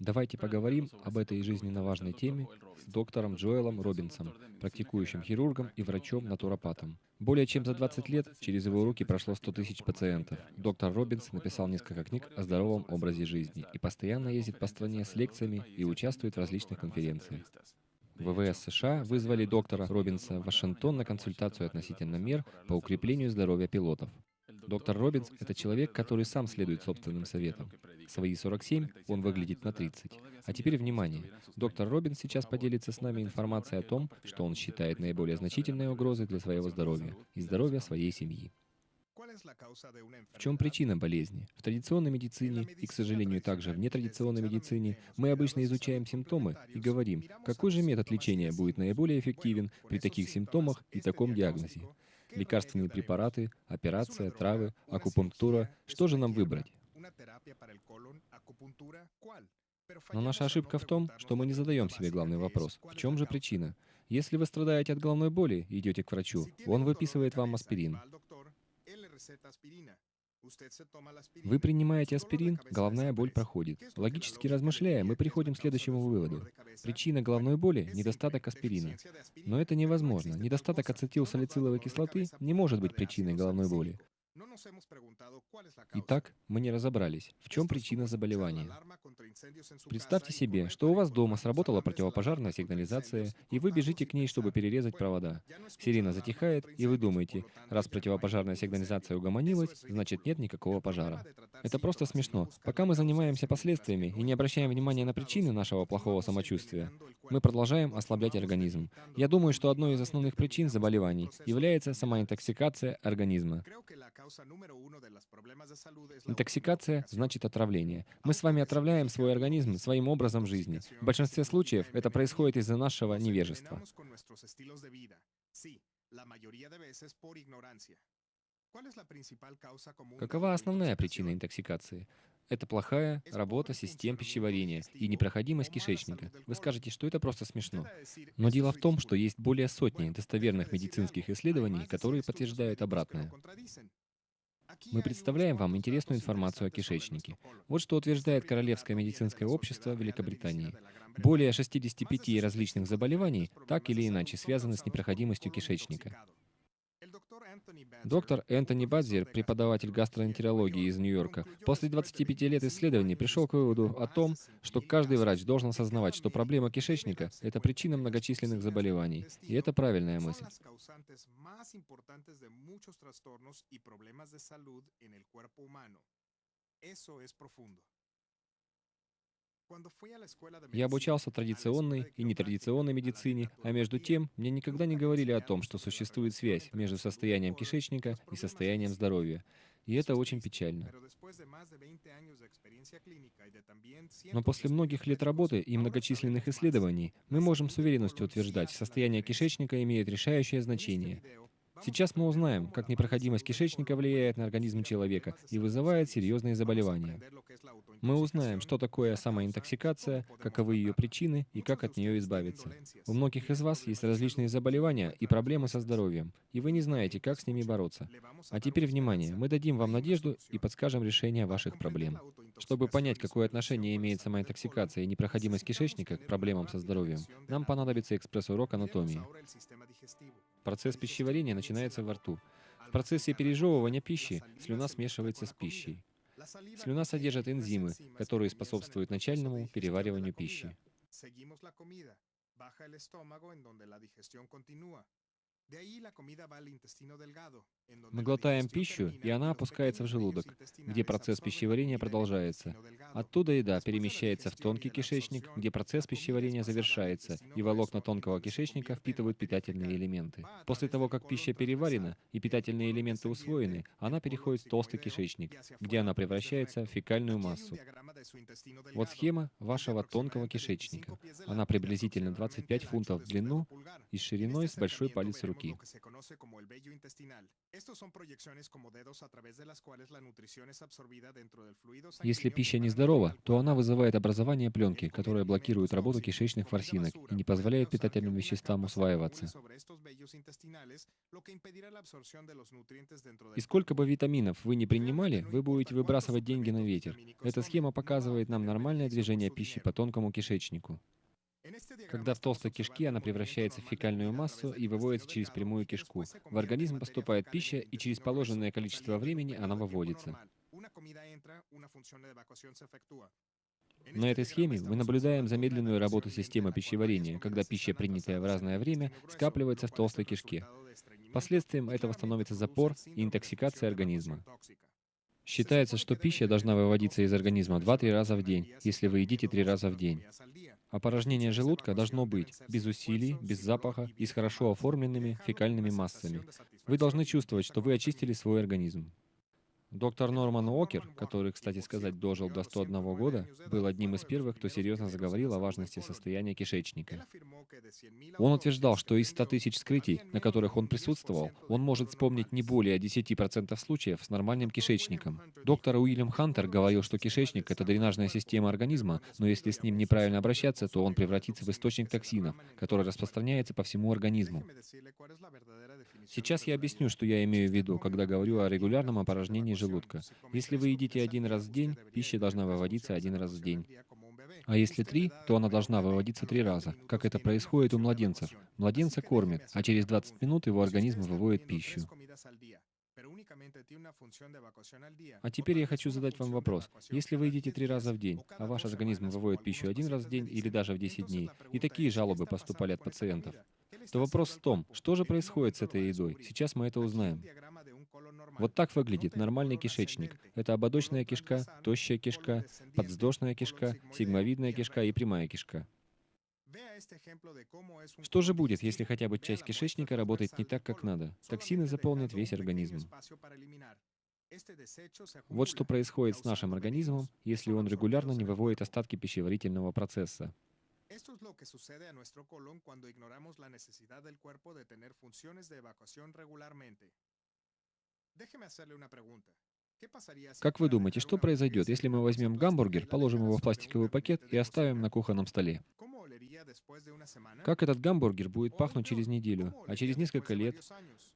Давайте поговорим об этой жизненно важной теме с доктором Джоэлом Робинсом, практикующим хирургом и врачом-натуропатом. Более чем за 20 лет через его руки прошло 100 тысяч пациентов. Доктор Робинс написал несколько книг о здоровом образе жизни и постоянно ездит по стране с лекциями и участвует в различных конференциях. ВВС США вызвали доктора Робинса в Вашингтон на консультацию относительно мер по укреплению здоровья пилотов. Доктор Робинс — это человек, который сам следует собственным советам. Свои 47 он выглядит на 30. А теперь внимание. Доктор Робинс сейчас поделится с нами информацией о том, что он считает наиболее значительной угрозой для своего здоровья и здоровья своей семьи. В чем причина болезни? В традиционной медицине и, к сожалению, также в нетрадиционной медицине мы обычно изучаем симптомы и говорим, какой же метод лечения будет наиболее эффективен при таких симптомах и таком диагнозе. Лекарственные препараты, операция, травы, акупунктура. Что же нам выбрать? Но наша ошибка в том, что мы не задаем себе главный вопрос. В чем же причина? Если вы страдаете от головной боли и идете к врачу, он выписывает вам аспирин. Вы принимаете аспирин, головная боль проходит. Логически размышляя, мы приходим к следующему выводу. Причина головной боли – недостаток аспирина. Но это невозможно. Недостаток ацетилсалициловой кислоты не может быть причиной головной боли. Итак, мы не разобрались, в чем причина заболевания. Представьте себе, что у вас дома сработала противопожарная сигнализация, и вы бежите к ней, чтобы перерезать провода. Сирена затихает, и вы думаете, раз противопожарная сигнализация угомонилась, значит нет никакого пожара. Это просто смешно. Пока мы занимаемся последствиями и не обращаем внимания на причины нашего плохого самочувствия, мы продолжаем ослаблять организм. Я думаю, что одной из основных причин заболеваний является сама интоксикация организма. Интоксикация значит отравление. Мы с вами отравляем свой организм своим образом жизни. В большинстве случаев это происходит из-за нашего невежества. Какова основная причина интоксикации? Это плохая работа систем пищеварения и непроходимость кишечника. Вы скажете, что это просто смешно. Но дело в том, что есть более сотни достоверных медицинских исследований, которые подтверждают обратное. Мы представляем вам интересную информацию о кишечнике. Вот что утверждает Королевское медицинское общество Великобритании. Более 65 различных заболеваний так или иначе связаны с непроходимостью кишечника. Доктор Энтони Бадзер, преподаватель гастроэнтерологии из Нью-Йорка, после 25 лет исследований пришел к выводу о том, что каждый врач должен осознавать, что проблема кишечника — это причина многочисленных заболеваний. И это правильная мысль. Я обучался традиционной и нетрадиционной медицине, а между тем мне никогда не говорили о том, что существует связь между состоянием кишечника и состоянием здоровья. И это очень печально. Но после многих лет работы и многочисленных исследований мы можем с уверенностью утверждать, состояние кишечника имеет решающее значение. Сейчас мы узнаем, как непроходимость кишечника влияет на организм человека и вызывает серьезные заболевания. Мы узнаем, что такое самоинтоксикация, каковы ее причины и как от нее избавиться. У многих из вас есть различные заболевания и проблемы со здоровьем, и вы не знаете, как с ними бороться. А теперь внимание, мы дадим вам надежду и подскажем решение ваших проблем. Чтобы понять, какое отношение имеет самоинтоксикация и непроходимость кишечника к проблемам со здоровьем, нам понадобится экспресс-урок анатомии. Процесс пищеварения начинается во рту. В процессе пережевывания пищи слюна смешивается с пищей. Слюна содержит энзимы, которые способствуют начальному перевариванию пищи. Мы глотаем пищу, и она опускается в желудок, где процесс пищеварения продолжается. Оттуда еда перемещается в тонкий кишечник, где процесс пищеварения завершается, и волокна тонкого кишечника впитывают питательные элементы. После того, как пища переварена и питательные элементы усвоены, она переходит в толстый кишечник, где она превращается в фекальную массу. Вот схема вашего тонкого кишечника. Она приблизительно 25 фунтов в длину и шириной с большой палец руки руки. Если пища нездорова, то она вызывает образование пленки, которая блокирует работу кишечных ворсинок и не позволяет питательным веществам усваиваться. И сколько бы витаминов вы не принимали, вы будете выбрасывать деньги на ветер. Эта схема показывает нам нормальное движение пищи по тонкому кишечнику. Когда в толстой кишке она превращается в фекальную массу и выводится через прямую кишку. В организм поступает пища, и через положенное количество времени она выводится. На этой схеме мы наблюдаем замедленную работу системы пищеварения, когда пища, принятая в разное время, скапливается в толстой кишке. Последствием этого становится запор и интоксикация организма. Считается, что пища должна выводиться из организма 2-3 раза в день, если вы едите 3 раза в день. Опорожнение желудка должно быть без усилий, без запаха и с хорошо оформленными фекальными массами. Вы должны чувствовать, что вы очистили свой организм. Доктор Норман Уокер, который, кстати сказать, дожил до 101 года, был одним из первых, кто серьезно заговорил о важности состояния кишечника. Он утверждал, что из 100 тысяч скрытий, на которых он присутствовал, он может вспомнить не более 10% случаев с нормальным кишечником. Доктор Уильям Хантер говорил, что кишечник — это дренажная система организма, но если с ним неправильно обращаться, то он превратится в источник токсинов, который распространяется по всему организму. Сейчас я объясню, что я имею в виду, когда говорю о регулярном опорожнении желудка. Если вы едите один раз в день, пища должна выводиться один раз в день. А если три, то она должна выводиться три раза, как это происходит у младенцев. Младенца кормят, а через 20 минут его организм выводит пищу. А теперь я хочу задать вам вопрос. Если вы едите три раза в день, а ваш организм выводит пищу один раз в день или даже в 10 дней, и такие жалобы поступали от пациентов, то вопрос в том, что же происходит с этой едой. Сейчас мы это узнаем. Вот так выглядит нормальный кишечник. Это ободочная кишка, тощая кишка, подвздошная кишка, сигмовидная кишка и прямая кишка. Что же будет, если хотя бы часть кишечника работает не так, как надо? Токсины заполнят весь организм. Вот что происходит с нашим организмом, если он регулярно не выводит остатки пищеварительного процесса. Esto es lo que sucede a nuestro colon cuando ignoramos la necesidad del cuerpo de tener funciones de evacuación regularmente. Как вы думаете, что произойдет, если мы возьмем гамбургер, положим его в пластиковый пакет и оставим на кухонном столе? Как этот гамбургер будет пахнуть через неделю, а через несколько лет?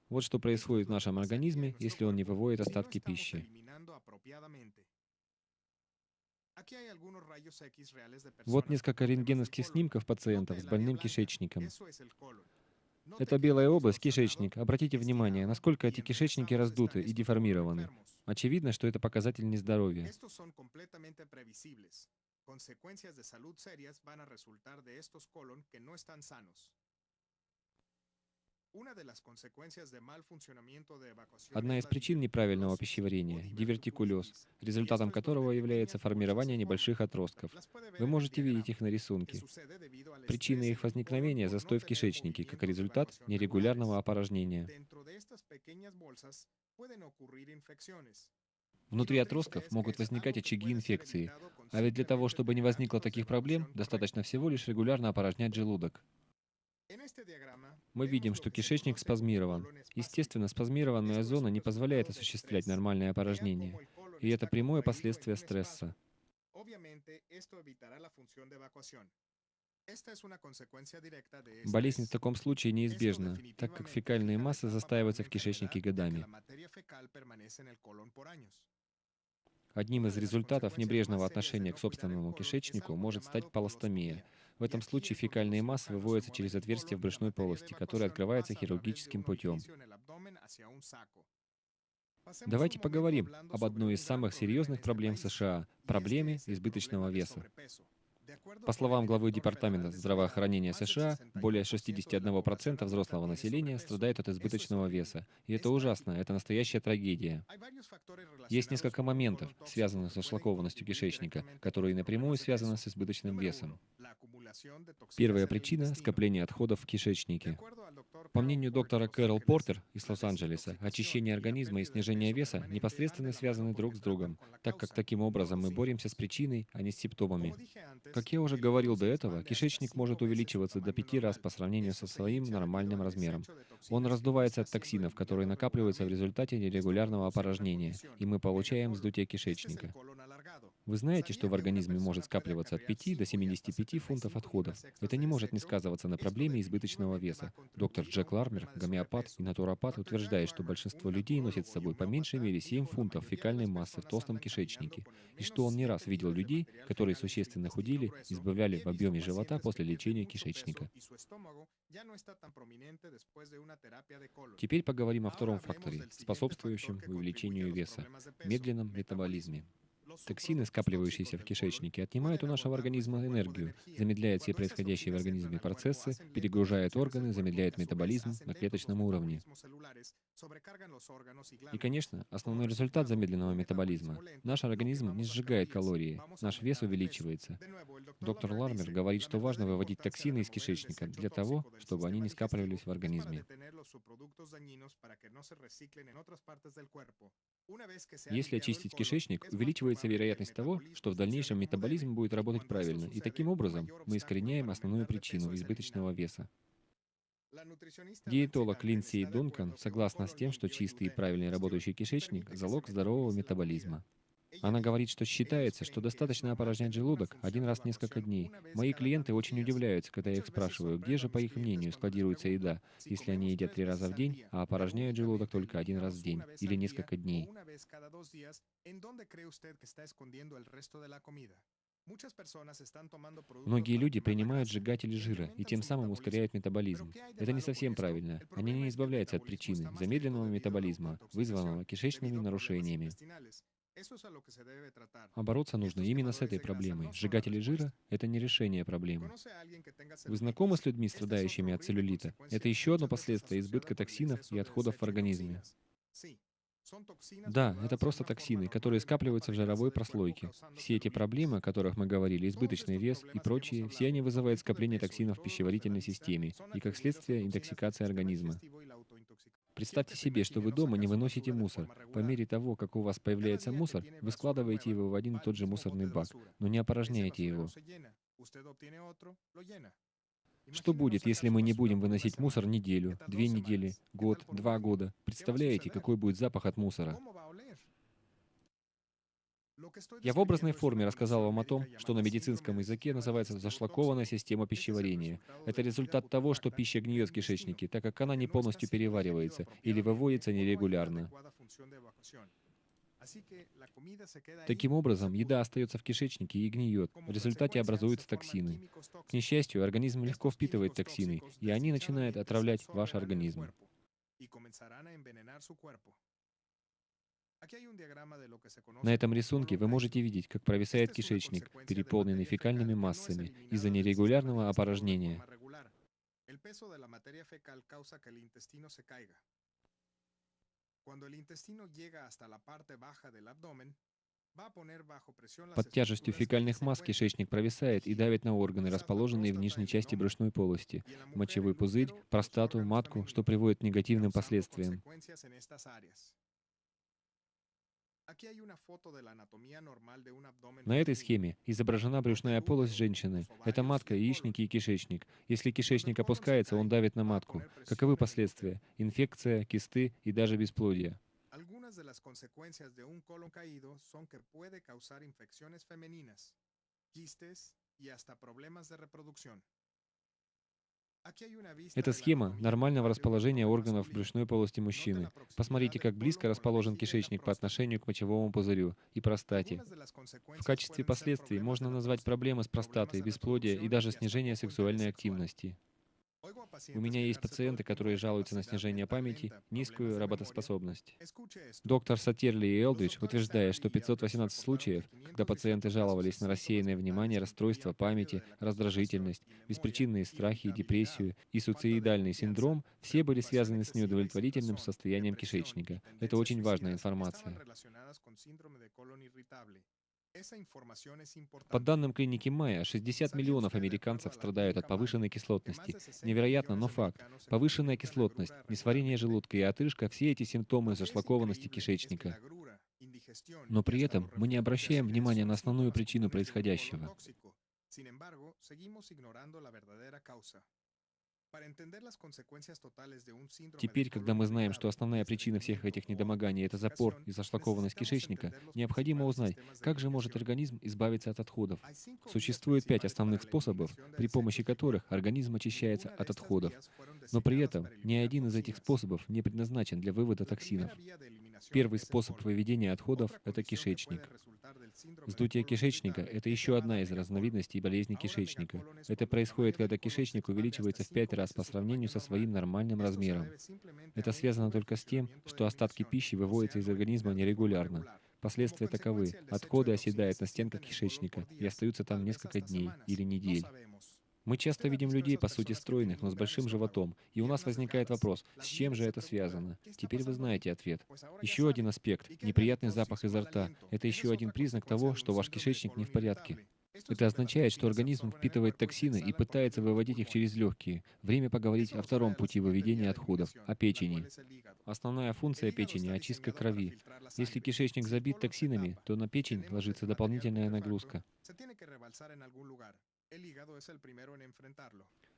Вот что происходит в нашем организме, если он не выводит остатки пищи. Вот несколько рентгеновских снимков пациентов с больным кишечником. Это белая область, кишечник. Обратите внимание, насколько эти кишечники раздуты и деформированы. Очевидно, что это показатель нездоровья. Consecuencias de salud serias van a resultar de estos colon que no están sanos. Одна из причин неправильного пищеварения — дивертикулез, результатом которого является формирование небольших отростков. Вы можете видеть их на рисунке. Причина их возникновения — застой в кишечнике, как результат нерегулярного опорожнения. Внутри отростков могут возникать очаги инфекции, а ведь для того, чтобы не возникло таких проблем, достаточно всего лишь регулярно опорожнять желудок. Мы видим, что кишечник спазмирован. Естественно, спазмированная зона не позволяет осуществлять нормальное опорожнение, и это прямое последствие стресса. Болезнь в таком случае неизбежна, так как фекальные массы застаиваются в кишечнике годами. Одним из результатов небрежного отношения к собственному кишечнику может стать полостомия. В этом случае фекальные массы выводятся через отверстие в брюшной полости, которое открывается хирургическим путем. Давайте поговорим об одной из самых серьезных проблем США — проблеме избыточного веса. По словам главы Департамента здравоохранения США, более 61% взрослого населения страдает от избыточного веса. И это ужасно, это настоящая трагедия. Есть несколько моментов, связанных со шлакованностью кишечника, которые напрямую связаны с избыточным весом. Первая причина — скопление отходов в кишечнике. По мнению доктора Кэрол Портер из Лос-Анджелеса, очищение организма и снижение веса непосредственно связаны друг с другом, так как таким образом мы боремся с причиной, а не с симптомами. Как я уже говорил до этого, кишечник может увеличиваться до пяти раз по сравнению со своим нормальным размером. Он раздувается от токсинов, которые накапливаются в результате нерегулярного опорожнения, и мы получаем вздутие кишечника. Вы знаете, что в организме может скапливаться от 5 до 75 фунтов отходов. Это не может не сказываться на проблеме избыточного веса. Доктор Джек Лармер, гомеопат и натуропат, утверждает, что большинство людей носит с собой по меньшей мере 7 фунтов фекальной массы в толстом кишечнике, и что он не раз видел людей, которые существенно худели, избавляли в объеме живота после лечения кишечника. Теперь поговорим о втором факторе, способствующем увеличению веса — медленном метаболизме. Токсины, скапливающиеся в кишечнике, отнимают у нашего организма энергию, замедляют все происходящие в организме процессы, перегружают органы, замедляют метаболизм на клеточном уровне. И, конечно, основной результат замедленного метаболизма — наш организм не сжигает калории, наш вес увеличивается. Доктор Лармер говорит, что важно выводить токсины из кишечника для того, чтобы они не скапливались в организме. Если очистить кишечник, увеличивается вероятность того, что в дальнейшем метаболизм будет работать правильно, и таким образом мы искореняем основную причину избыточного веса. Диетолог Линдси Дункан согласна с тем, что чистый и правильный работающий кишечник — залог здорового метаболизма. Она говорит, что считается, что достаточно опорожнять желудок один раз в несколько дней. Мои клиенты очень удивляются, когда я их спрашиваю, где же, по их мнению, складируется еда, если они едят три раза в день, а опорожняют желудок только один раз в день или несколько дней. Многие люди принимают сжигатели жира и тем самым ускоряют метаболизм. Это не совсем правильно. Они не избавляются от причины замедленного метаболизма, вызванного кишечными нарушениями. А бороться нужно именно с этой проблемой. Сжигатели жира — это не решение проблемы. Вы знакомы с людьми, страдающими от целлюлита? Это еще одно последствие избытка токсинов и отходов в организме. Да, это просто токсины, которые скапливаются в жировой прослойке. Все эти проблемы, о которых мы говорили, избыточный вес и прочие, все они вызывают скопление токсинов в пищеварительной системе и, как следствие, интоксикация организма. Представьте себе, что вы дома не выносите мусор. По мере того, как у вас появляется мусор, вы складываете его в один и тот же мусорный бак, но не опорожняете его. Что будет, если мы не будем выносить мусор неделю, две недели, год, два года? Представляете, какой будет запах от мусора? Я в образной форме рассказал вам о том, что на медицинском языке называется зашлакованная система пищеварения. Это результат того, что пища гниет в кишечнике, так как она не полностью переваривается или выводится нерегулярно. Таким образом, еда остается в кишечнике и гниет. В результате образуются токсины. К несчастью, организм легко впитывает токсины, и они начинают отравлять ваш организм. На этом рисунке вы можете видеть, как провисает кишечник, переполненный фекальными массами из-за нерегулярного опорожнения. Под тяжестью фекальных масс кишечник провисает и давит на органы, расположенные в нижней части брюшной полости, мочевой пузырь, простату, матку, что приводит к негативным последствиям. На этой схеме изображена брюшная полость женщины. Это матка, яичники и кишечник. Если кишечник опускается, он давит на матку. Каковы последствия? Инфекция, кисты и даже бесплодие. Algunas de las consecuencias de un colon caído son que puede causar infecciones femeninas, quistes y hasta problemas de reproducción. Это схема нормального расположения органов брюшной полости мужчины. Посмотрите, как близко расположен кишечник по отношению к мочевому пузырю и простате. В качестве последствий можно назвать проблемы с простатой, бесплодие и даже снижение сексуальной активности. У меня есть пациенты, которые жалуются на снижение памяти, низкую работоспособность. Доктор Сатерли и Элдридж утверждает, что 518 случаев, когда пациенты жаловались на рассеянное внимание, расстройство памяти, раздражительность, беспричинные страхи, депрессию и суицидальный синдром, все были связаны с неудовлетворительным состоянием кишечника. Это очень важная информация. По данным клиники Майя, 60 миллионов американцев страдают от повышенной кислотности. Невероятно, но факт. Повышенная кислотность, несварение желудка и отрыжка – все эти симптомы зашлакованности кишечника. Но при этом мы не обращаем внимания на основную причину происходящего. Теперь, когда мы знаем, что основная причина всех этих недомоганий — это запор и зашлакованность кишечника, необходимо узнать, как же может организм избавиться от отходов. Существует пять основных способов, при помощи которых организм очищается от отходов. Но при этом ни один из этих способов не предназначен для вывода токсинов. Первый способ выведения отходов — это кишечник. Вздутие кишечника — это еще одна из разновидностей болезни кишечника. Это происходит, когда кишечник увеличивается в пять раз по сравнению со своим нормальным размером. Это связано только с тем, что остатки пищи выводятся из организма нерегулярно. Последствия таковы. Отходы оседают на стенках кишечника и остаются там несколько дней или недель. Мы часто видим людей, по сути, стройных, но с большим животом. И у нас возникает вопрос, с чем же это связано? Теперь вы знаете ответ. Еще один аспект — неприятный запах изо рта. Это еще один признак того, что ваш кишечник не в порядке. Это означает, что организм впитывает токсины и пытается выводить их через легкие. Время поговорить о втором пути выведения отходов, о печени. Основная функция печени — очистка крови. Если кишечник забит токсинами, то на печень ложится дополнительная нагрузка.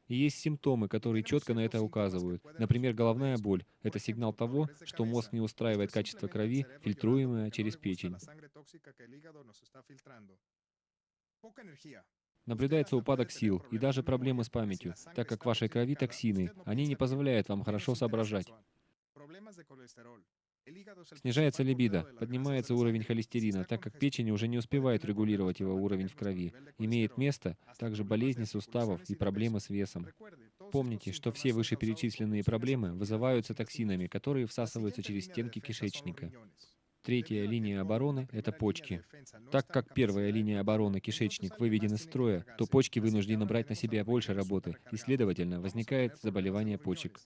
И есть симптомы, которые четко на это указывают. Например, головная боль — это сигнал того, что мозг не устраивает качество крови, фильтруемое через печень. Наблюдается упадок сил и даже проблемы с памятью, так как в вашей крови токсины, они не позволяют вам хорошо соображать. Снижается либидо, поднимается уровень холестерина, так как печень уже не успевает регулировать его уровень в крови. Имеет место также болезни суставов и проблемы с весом. Помните, что все вышеперечисленные проблемы вызываются токсинами, которые всасываются через стенки кишечника. Третья линия обороны — это почки. Так как первая линия обороны, кишечник, выведен из строя, то почки вынуждены брать на себя больше работы, и, следовательно, возникает заболевание почек.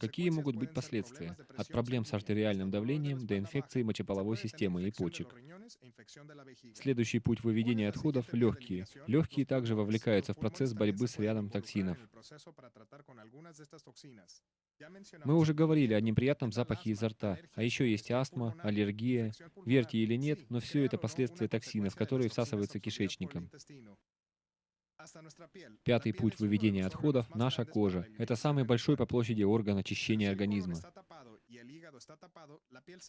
Какие могут быть последствия? От проблем с артериальным давлением до инфекции мочеполовой системы и почек. Следующий путь выведения отходов — легкие. Легкие также вовлекаются в процесс борьбы с рядом токсинов. Мы уже говорили о неприятном запахе изо рта, а еще есть астма, аллергия. Верьте или нет, но все это последствия токсинов, которые всасываются кишечником. Пятый путь выведения отходов — наша кожа. Это самый большой по площади орган очищения организма.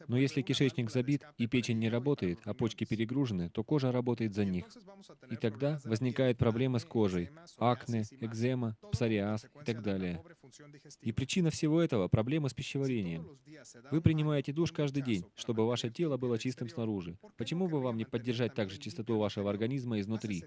Но если кишечник забит и печень не работает, а почки перегружены, то кожа работает за них. И тогда возникают проблемы с кожей, акне, экзема, псориаз и так далее. И причина всего этого — проблемы с пищеварением. Вы принимаете душ каждый день, чтобы ваше тело было чистым снаружи. Почему бы вам не поддержать также чистоту вашего организма изнутри?